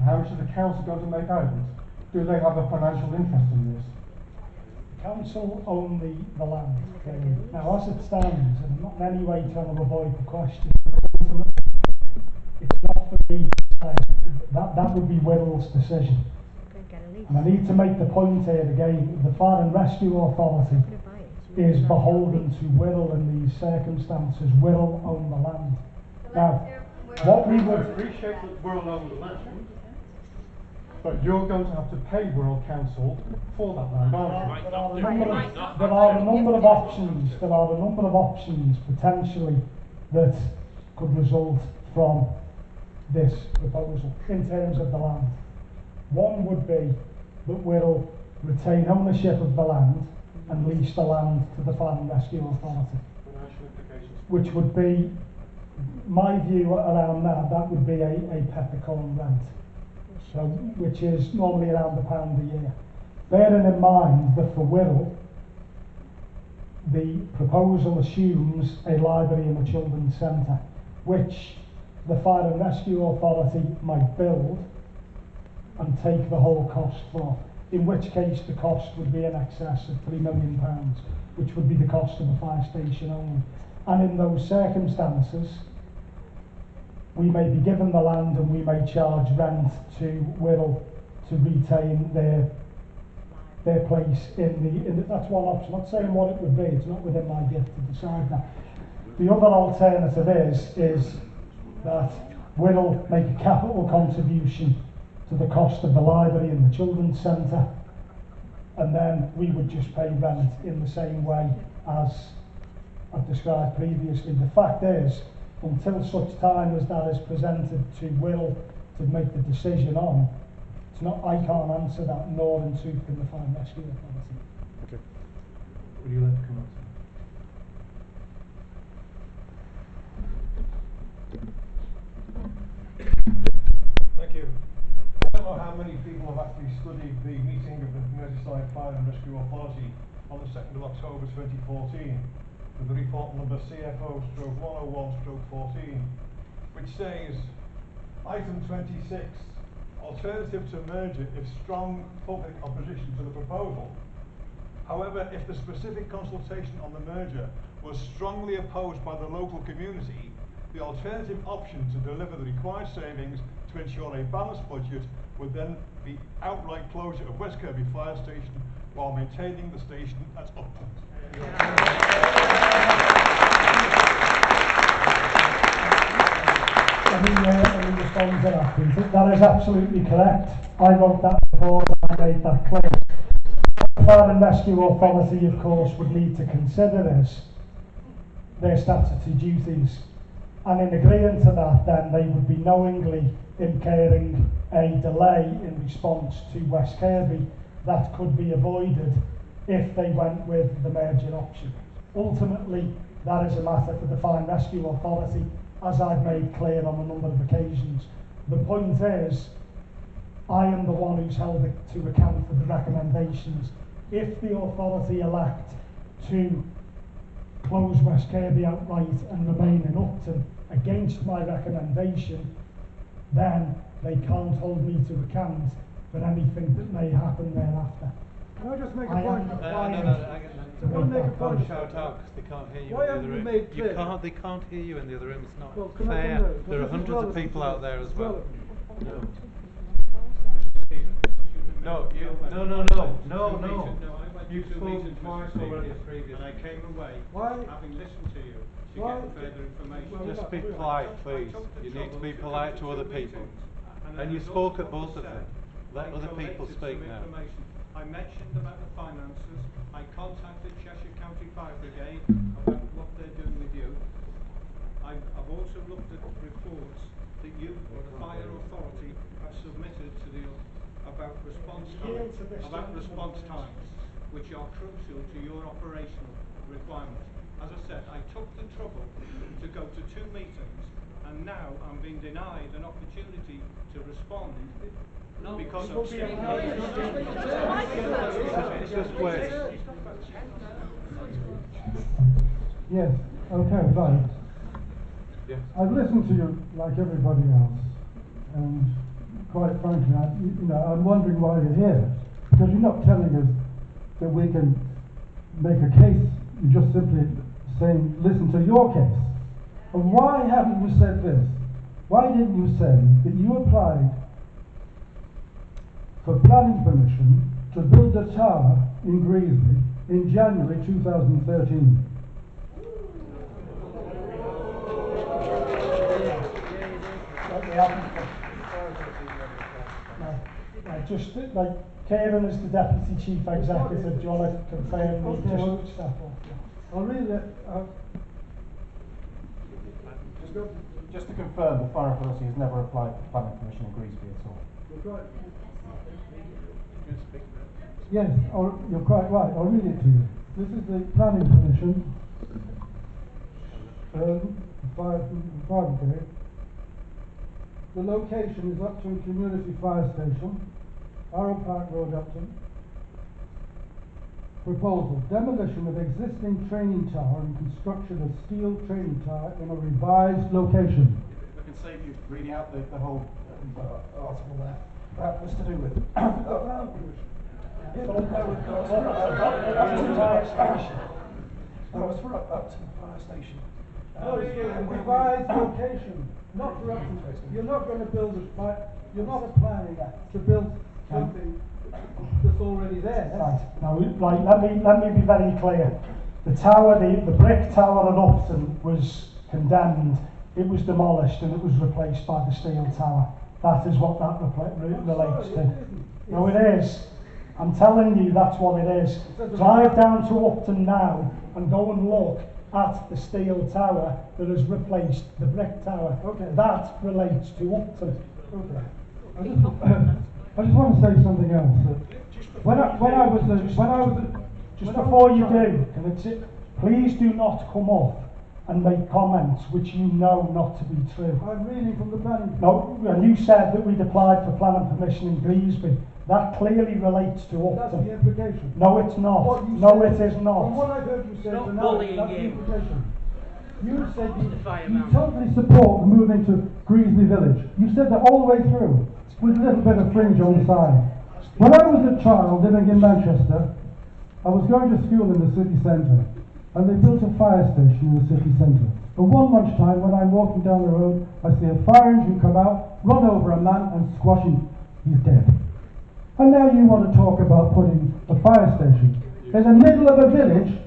And how much is the council going to make out of it? Do they have a financial interest in this? Council own the, the land. clearly. Now, as it stands, and I'm not in any way trying to avoid the question, it's not for me to say. That, that would be Wirral's decision. And I need to make the point here again, the Fire and Rescue Authority is beholden to Wirral in these circumstances. Wirral own the land. Now, what we would, appreciate that Wirral own the land, but you're going to have to pay Wirral Council for that land, aren't you? there are a number of, there are a number of options, there are a number of options potentially that could result from this proposal in terms of the land. One would be that we'll retain ownership of the land and lease the land to the Fire and Rescue Authority, which would be, my view around that, that would be a, a peppercorn rent. So, which is normally around a pound a year. Bearing in mind that for Wirral, the proposal assumes a library and a children's centre, which the Fire and Rescue Authority might build and take the whole cost for, in which case the cost would be in excess of three million pounds, which would be the cost of a fire station only. And in those circumstances, we may be given the land and we may charge rent to Wirral to retain their their place in the, in the, that's one option. I'm Not saying what it would be, it's not within my gift to decide that. The other alternative is, is that Wirral make a capital contribution to the cost of the library and the children's centre, and then we would just pay rent in the same way as I've described previously. The fact is, until such time as that is presented to Wirral to make the decision on, it's not, I can't answer that, nor in truth can the Fire and Rescue Authority. Okay. Would you like to come up? Thank you. I don't know how many people have actually studied the meeting of the Merseyside Fire and Rescue Authority on the 2nd of October 2014 with the report number CFO stroke 101 stroke 14 which says item 26 alternative to merger if strong public opposition to the proposal However, if the specific consultation on the merger was strongly opposed by the local community, the alternative option to deliver the required savings to ensure a balanced budget would then be outright closure of West Kirby Fire Station while maintaining the station at Upton. That. Is absolutely correct. I wrote that before I made that. What the Fire and Rescue Authority, of course, would need to consider is their statutory duties. And in agreeing to that, then they would be knowingly incurring a delay in response to West Kirby that could be avoided if they went with the merger option. Ultimately, that is a matter for the Fire and Rescue Authority, as I've made clear on a number of occasions. The point is, I am the one who's held to account for the recommendations. If the authority elect to close West Kirby outright and remain in Upton against my recommendation, then they can't hold me to account for anything that may happen thereafter. Can I just make a I point? Uh, no, no, no, hang on. Can I make a that point? Don't shout out 'cause they can't hear you Why in the other you room. made You can't, they can't hear you in the other room. It's not Well, fair. come? There are This is hundreds of people out there as well. No. No, you, no, no, no, no, no. No, I went You've spoken meetings, twice Mr. already and I came away, Why- having listened to you, to Why- get further information. Well, Just be we- polite, please. You need to be polite to other people. And you spoke at both of them. Let other people speak now. I mentioned about the finances, I contacted Cheshire County Fire Brigade about what they're doing with you. I've, I've also looked at reports that you, the fire authority, have submitted to the, about response times, about response times, which are crucial to your operational requirements. As I said, I took the trouble to go to two meetings, and now I'm being denied an opportunity to respond because You'll of. be allowed Just, just. Yes, okay, right. Yeah. I've listened to you like everybody else, and quite frankly, I, you you know, I'm wondering why you're here. Because you're not telling us that we can make a case, you're just simply saying, listen to your case. And why haven't you said this? Why didn't you say that you applied for planning permission to build a tower in Greasby in January 2013? Like, they haven't- Right, right, just, like, Kieran is the deputy chief executive, do you wanna confirm the Okay, well- just step up? I'll read it, uh, Just, go- just to confirm, the Fire Authority has never applied for planning permission in Greasby at all. Yes, I'll, you're quite right, I'll read it to you. This is the planning permission. Um, fire, fire. The location is Upton Community Fire Station, Arrowe Park Road, Upton. Proposal, demolition of existing training tower and construction of steel training tower in a revised location. I can save you reading out the, the whole uh, article there. That was to do with. uh, Upton Fire Station. That was for Up- Upton Fire Station. No, it's a revised location, not for Upton. You're not gonna build a fi- you're not planning to build something that's already there. Right, now, right, let me, let me be very clear. The tower, the, the brick tower at Upton was condemned, it was demolished and it was replaced by the steel tower. That is what that repla- re- relates to. No, it is. I'm telling you, that's what it is. Drive down to Upton now and go and look at the steel tower that has replaced the brick tower. Okay. That relates to Upton. Okay. I just, I just want to say something else. When I, when I was, a- when I was. a- Just when I was before you do, can it, please do not come up and make comments which you know not to be true. I'm reading from the planning. No, and you said that we'd applied for planning permission in Greasby. That clearly relates to That's the implication. No, it's not. No, said- it is From not. what I heard you say Not tonight, bullying that's the him. implication. You said you, Fire you totally support the move into Greasby Village. You said that all the way through, with a little bit of fringe on the side. When I was a child living in Manchester, I was going to school in the city centre, and they built a fire station in the city centre. But one lunchtime, when I'm walking down the road, I see a fire engine come out, run over a man, and squash him. He's dead. And now you want to talk about putting a fire station in the middle of a village.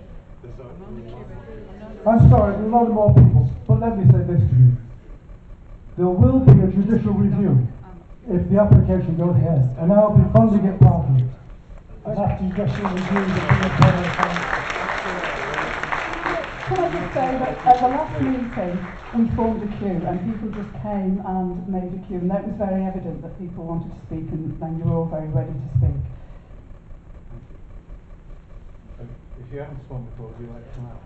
I'm sorry, a lot of more people, but let me say this to you. There will be a judicial review if the application goes ahead, and I'll be funding it partly. And after just review the Can I just say that at the last meeting, we formed a queue and people just came and made a queue and that was very evident that people wanted to speak and, and you were all very ready to speak. If you haven't spoken before, would you like to come out?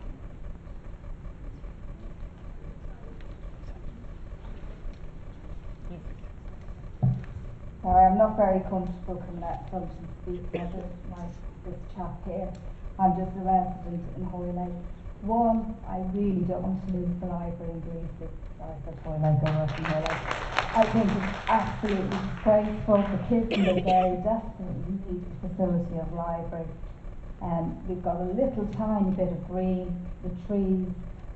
Sorry, I'm not very comfortable coming out front and speaking. I don't like this chap here. I'm just a resident in Hoylake. One, I really don't want to lose the library Greasby. Sorry, I said Hoylake, I work in Hoylake. I think it's absolutely disgraceful. The kids in this area desperately need the facility of library. Um, we've got a little tiny bit of green, the trees,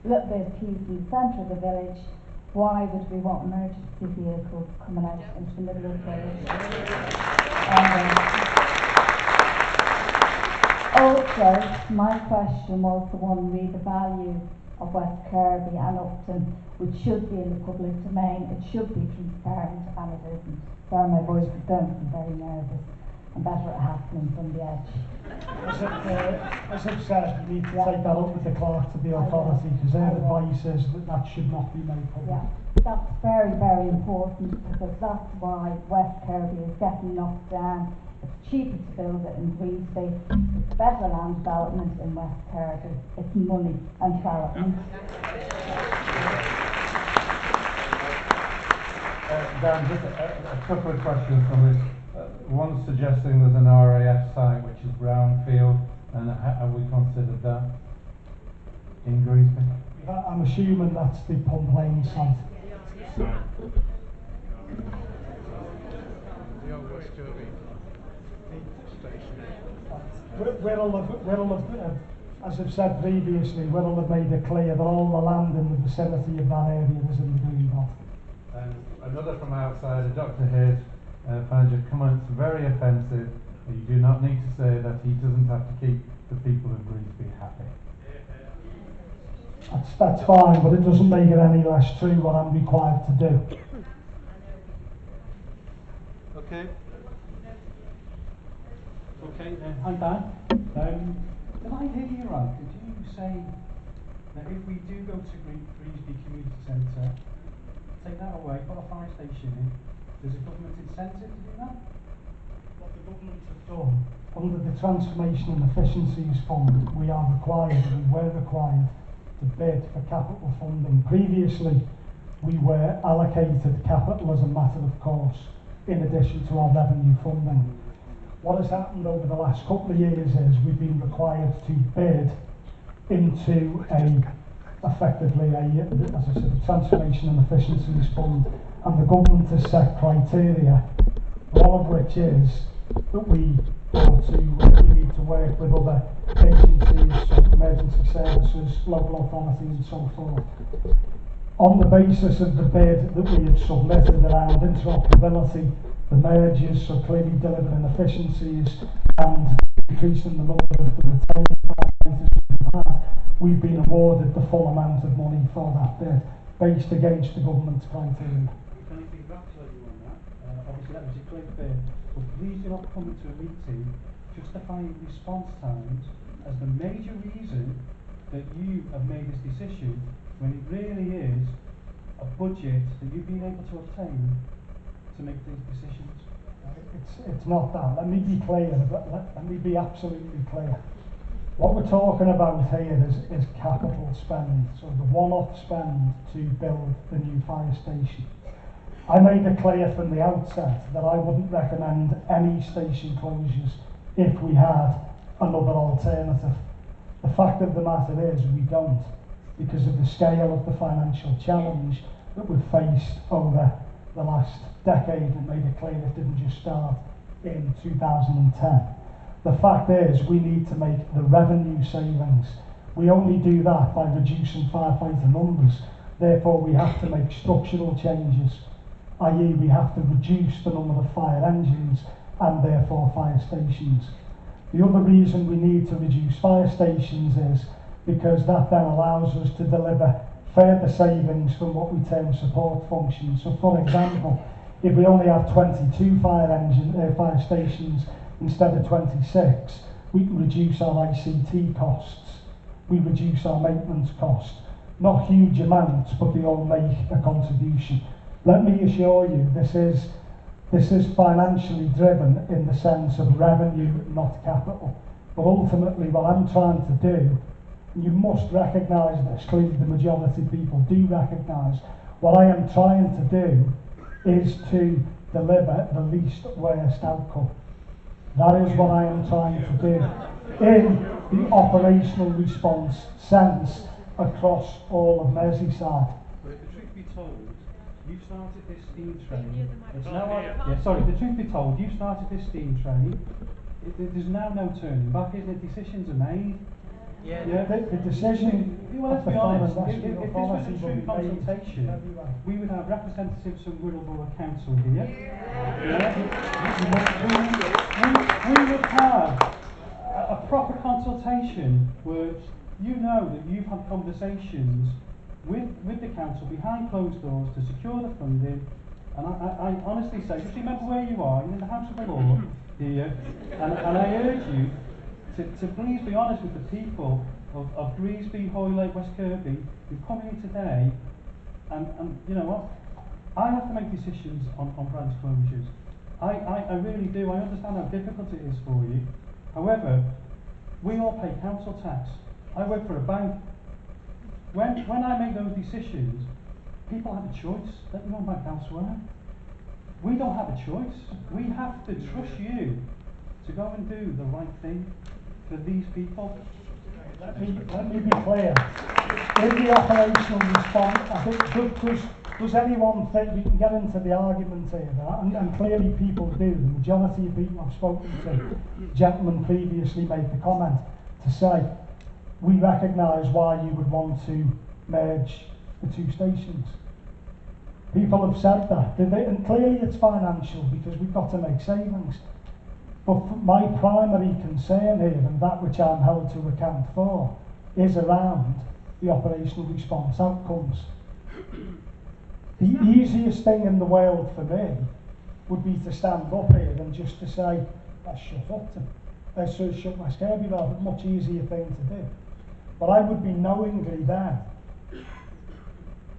little bit of in the centre of the village. Why would we want emergency vehicles coming out into the middle of the village? Um, also, my question was the one re the value of West Kirby and Upton, which should be in the public domain. It should be transparent and it isn't. Sorry, my voice is going, I'm very nervous. I'm better at happening from the edge. as it, uh, I've said, you need to Yeah. take that up with the clerk to the authority, because their advice is that that should not be made public. Yeah, that's very, very important because that's why West Kirby is getting knocked down. It's cheaper to build it in Greasby. It's better land development in West Kirby. It's money and development. Uh, Dan, just a, a couple of questions from this. Uh, one suggesting there's an RAF site which is brownfield, and ha- have we considered that in Greasby? I- I'm assuming that's the Pump Lane site. Wi- have, have, as I've said previously, Wirral have made it clear that all the land in the vicinity of that area is in the green belt. And another from outside, a Dr. Hayes, uh, finds your comments very offensive. You do not need to say that he doesn't have to keep the people of Greasby happy. That's, that's fine, but it doesn't make it any less true what I'm required to do. Okay. Okay, uh, hi Dan. Um, did I hear you right? Did you say that if we do go to Gre- Greasby Community Centre, take that away, put a fire station in, there's a government incentive to do that? What the government have done, under the Transformation and Efficiencies Fund, we are required, we were required to bid for capital funding. Previously, we were allocated capital as a matter of course, in addition to our revenue funding. What has happened over the last couple of years is we've been required to bid into a, effectively a, as I said, transformation and efficiencies fund, and the government has set criteria, one of which is that we to, we need to work with other agencies, emergency services, local authorities and so forth. On the basis of the bid that we have submitted around interoperability, the mergers, so clearly delivering efficiencies and increasing the number of the retained firefighters we've had, been awarded the full amount of money for that bid, based against the government's criteria. Can I congratulate you on that? Uh, obviously that was a great bid, but please do not come into a meeting justifying response times as the major reason that you have made this decision when it really is a budget that you've been able to obtain to make these decisions. It's, it's not that. Let me be clear. Let, let, me be absolutely clear. What we're talking about here is, is capital spend, so the one-off spend to build the new fire station. I made it clear from the outset that I wouldn't recommend any station closures if we had another alternative. The fact of the matter is we don't, because of the scale of the financial challenge that we've faced over the last decade and made it clear it didn't just start in 2010. The fact is we need to make the revenue savings. We only do that by reducing firefighter numbers. Therefore, we have to make structural changes, i.e. we have to reduce the number of fire engines and therefore fire stations. The other reason we need to reduce fire stations is because that then allows us to deliver further savings from what we term support functions. So for example, if we only have 22 fire engine uh, fire stations instead of 26, we can reduce our ICT costs, we reduce our maintenance costs. Not huge amounts, but they all make a contribution. Let me assure you, this is this is financially driven in the sense of revenue, not capital. But ultimately, what I'm trying to do, you must recognise this, clearly the majority of people do recognise, what I am trying to do is to deliver the least worst outcome. That is what I am trying to do in the operational response sense across all of Merseyside. But the truth be told, you started this steam train. It's now, yeah, sorry, the truth be told, you started this steam train. It, there- there's now no turning back, is there? Decisions are made. Yeah, the, the decision Well, let's the be Fire and honest, if, Rescue if, if this was Authority a will true be made consultation, everywhere. we would have representatives from Wirral Borough Council here. Yeah. We, we, we would have a, a proper consultation where you know that you've had conversations with, with the council behind closed doors to secure the funding. And I, I, I honestly say, just remember where you are, you're in the House of the Law mm-hmm. here, and, and I urge you to, to please be honest with the people of, of Greasby, Hoylake, West Kirby, who come here today, and, and you know what? I have to make decisions on, on branch closures. I, I, I really do. I understand how difficult it is for you. However, we all pay council tax. I work for a bank. When, when I make those decisions, people have a choice. Let them go back elsewhere. We don't have a choice. We have to trust you to go and do the right thing for these people. Let me, let me be clear. In the operational response, I think, just, does anyone think we can get into the argument here, and, and clearly people do, the majority of people I've spoken to, gentlemen previously made the comment to say, we recognise why you would want to merge the two stations. People have said that, and clearly it's financial because we've got to make savings. But my primary concern here, and that which I'm held to account for, is around the operational response outcomes. The easiest thing in the world for me would be to stand up here and just to say, let's shut Upton. Let's uh, shut Kirby Road, a much easier thing to do. But I would be knowingly then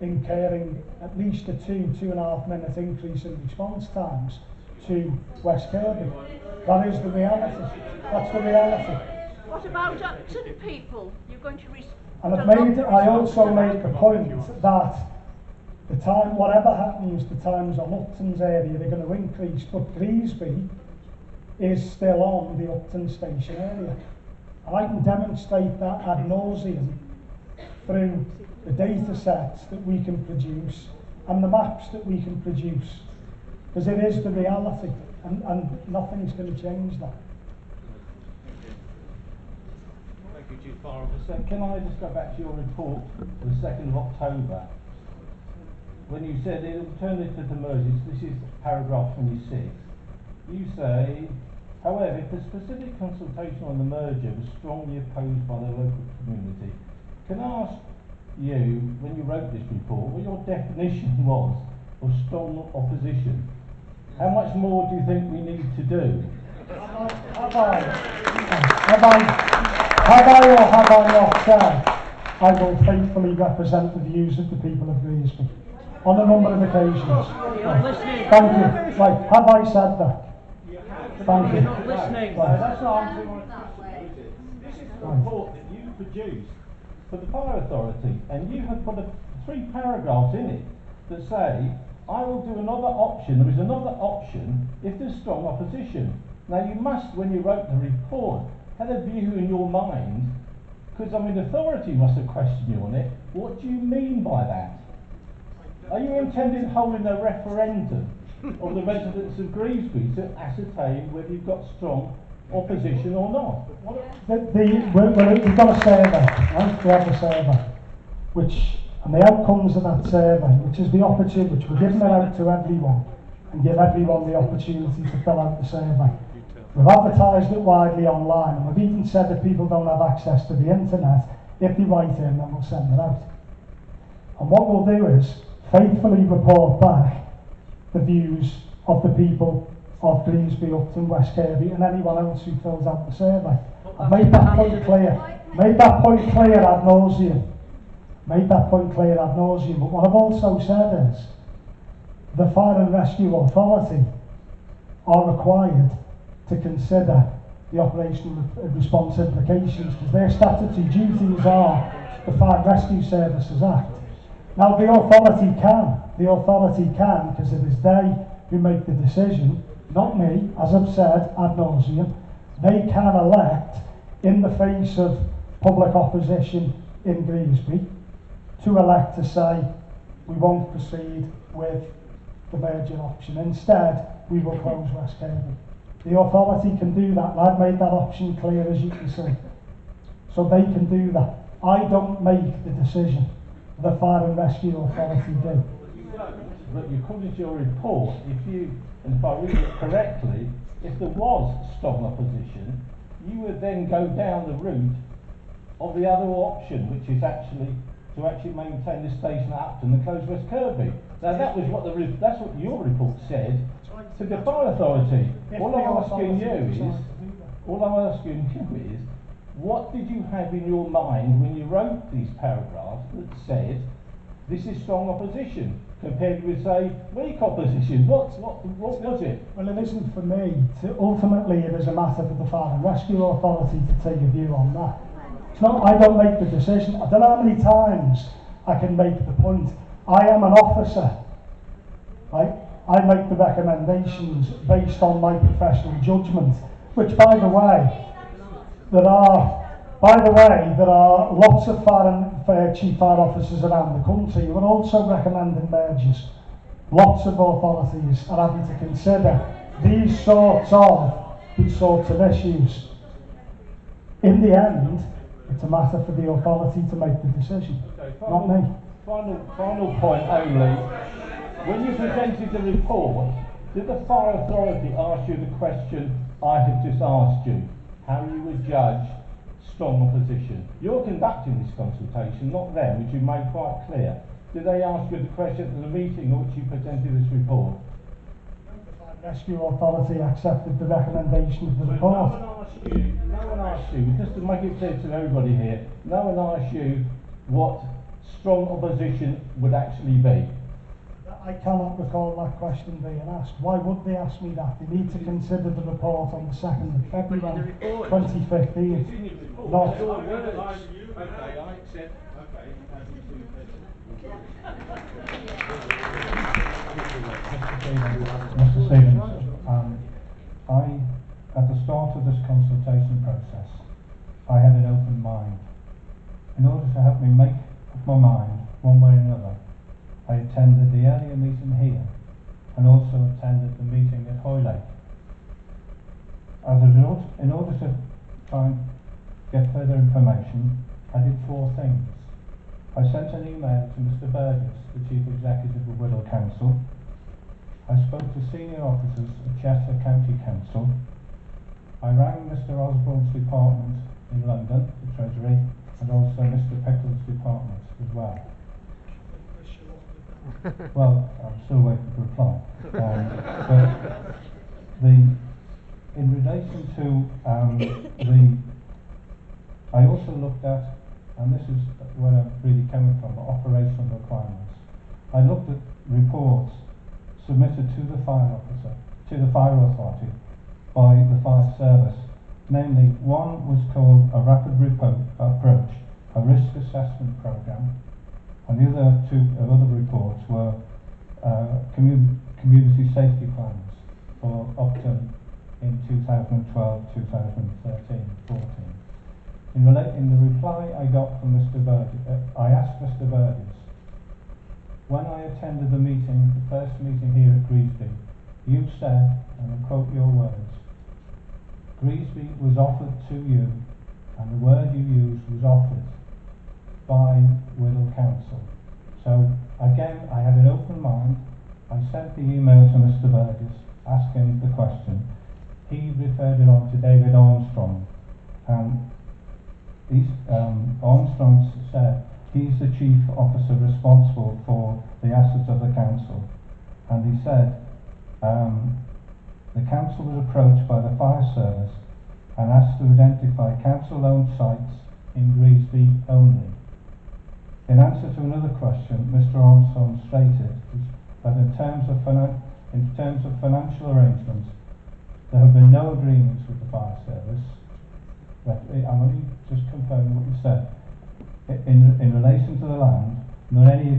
incurring at least a two, two and a half minute increase in response times to West Kirby. That is the reality. That's the reality. What about Upton people? You're going to res- And I've made, I also make the point that the time, whatever happens, the times on Upton's area, they're going to increase, but Greasby is still on the Upton station area. And I can demonstrate that ad nauseum through the data sets that we can produce and the maps that we can produce. Because it is the reality, and, and nothing's going to change that. Thank you. Can I just go back to your report the second of October? When you said the alternative to mergers, this is paragraph twenty-six. You say, however, the specific consultation on the merger was strongly opposed by the local community, can I ask you, when you wrote this report, what your definition was of strong opposition? How much more do you think we need to do? Have I, have I, have I or have I not said, I will faithfully represent the views of the people of Greasby on a number of occasions? Thank you. Right, have I said that? Thank you. You're not listening. Right. That's not answering my question. This is the report that you produced for the fire authority, and you have put a, three paragraphs in it that say, I will do another option, there is another option if there's strong opposition. Now you must, when you wrote the report, had a view in your mind, because I mean authority must have questioned you on it, what do you mean by that? Are you intending holding a referendum of the residents of Greasby to ascertain whether you've got strong opposition or not? The, the, well, well, we've got a survey, right? We have a survey, which, and the outcomes of that survey, which is the opportunity, which we're giving it out to everyone, and give everyone the opportunity to fill out the survey. We've advertised it widely online, and we've even said that people don't have access to the internet, if they write in, then we'll send it out. And what we'll do is faithfully report back the views of the people of Greensby, Upton, West Kirby and anyone else who fills out the survey. I've made that point clear. Made that point clear ad nauseum. Made that point clear ad nauseum. But what I've also said is the Fire and Rescue Authority are required to consider the operational response implications because their statutory duties are the Fire and Rescue Services Act. Now the authority can the authority can, because it is they who make the decision, not me, as I've said ad nauseum, they can elect in the face of public opposition in Greasby to elect to say we won't proceed with the merger option. Instead, we will close West Kirby. The authority can do that, I've made that option clear as you can see. So they can do that. I don't make the decision. The Fire and Rescue Authority do. But according to your report, if you, and if I read it correctly, if there was strong opposition, you would then go down the route of the other option, which is actually to actually maintain the station at Upton and close West Kirby. Now that was what the re- that's what your report said to the fire authority. All I'm asking you is, decides to do that. all I'm asking you is, what did you have in your mind when you wrote these paragraphs that said this is strong opposition compared with say weak opposition? What what what was it? Well, it isn't for me. To, ultimately, it is a matter for the Fire and Rescue Authority to take a view on that. It's not, I don't make the decision. I don't know how many times I can make the point. I am an officer, right? I make the recommendations based on my professional judgment, which, by the way, there are By the way, there are lots of and fire uh, chief fire officers around the country who are also recommending mergers. Lots of authorities are having to consider these sorts of these sorts of issues. In the end, it's a matter for the authority to make the decision, Okay, not me. Final, final point only. When you presented the report, did the fire authority ask you the question I have just asked you? How you would judge strong opposition? You're conducting this consultation, not them, which you made quite clear. Did they ask you the question at the meeting at which you presented this report? Rescue Authority accepted the recommendation of the No report. one asked you, no one asked you, just to make it clear to everybody here, no one asked you what strong opposition would actually be. I cannot recall that question being asked. Why would they ask me that? They need to consider the report on the second of February, twenty fifteen. Not, Okay, I accept, okay. Mr Stephens, um, I, at the start of this consultation process, I had an open mind. In order to help me make up my mind, one way or another, I attended the earlier meeting here and also attended the meeting at Hoylake. As a result, in order to try and get further information, I did four things. I sent an email to Mr Burgess, the Chief Executive of Wirral Council. I spoke to senior officers at Chester County Council. I rang Mr Osborne's department in London, the Treasury, and also Mr Pickles' department as well. Well, I'm still waiting for a reply. Um, but the, in relation to um, the, I also looked at, and this is where I'm really coming from, the operational requirements. I looked at reports submitted to the fire officer, to the fire authority by the fire service. Namely, one was called a rapid approach, a risk assessment program, and the other two other reports were uh, commu- community safety plans for Upton in 2012, 2013, 14. In, in the reply I got from Mr. Burgess, uh, I asked Mr. Burgess, when I attended the meeting, the first meeting here at Greasby, you said, and I quote your words, Greasby was offered to you, and the word you used was offered by Wirral Council. So again, I had an open mind. I sent the email to Mr. Burgess asking the question. He referred it on to David Armstrong, and he's, um, Armstrong said he's the chief officer responsible for the assets of the council, and he said um, the council was approached by the fire service and asked to identify council-owned sites in Greasby only. In answer to another question, Mr Armstrong stated that in terms of, in terms of financial arrangements, there have been no agreements with the fire service. That, I'm only just confirming what you said. In, in relation to the land, nor any